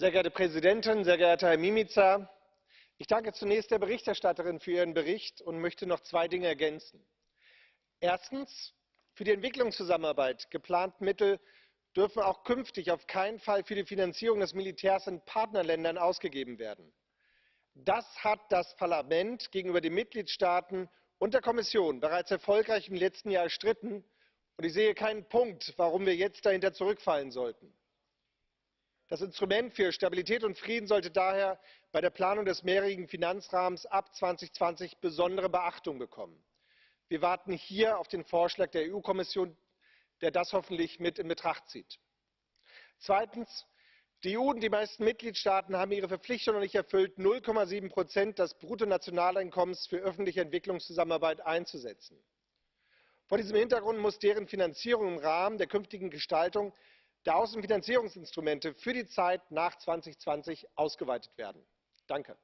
Sehr geehrte Präsidentin, sehr geehrter Herr Mimica! Ich danke zunächst der Berichterstatterin für ihren Bericht und möchte noch zwei Dinge ergänzen. Erstens Für die Entwicklungszusammenarbeit geplante Mittel dürfen auch künftig auf keinen Fall für die Finanzierung des Militärs in Partnerländern ausgegeben werden. Das hat das Parlament gegenüber den Mitgliedstaaten und der Kommission bereits erfolgreich im letzten Jahr erstritten, und ich sehe keinen Punkt, warum wir jetzt dahinter zurückfallen sollten. Das Instrument für Stabilität und Frieden sollte daher bei der Planung des mehrjährigen Finanzrahmens ab 2020 besondere Beachtung bekommen. Wir warten hier auf den Vorschlag der EU-Kommission, der das hoffentlich mit in Betracht zieht. Zweitens Die EU und die meisten Mitgliedstaaten haben ihre Verpflichtung noch nicht erfüllt, 0,7 des Bruttonationaleinkommens für öffentliche Entwicklungszusammenarbeit einzusetzen. Vor diesem Hintergrund muss deren Finanzierung im Rahmen der künftigen Gestaltung der Außenfinanzierungsinstrumente für die Zeit nach 2020 ausgeweitet werden. Danke.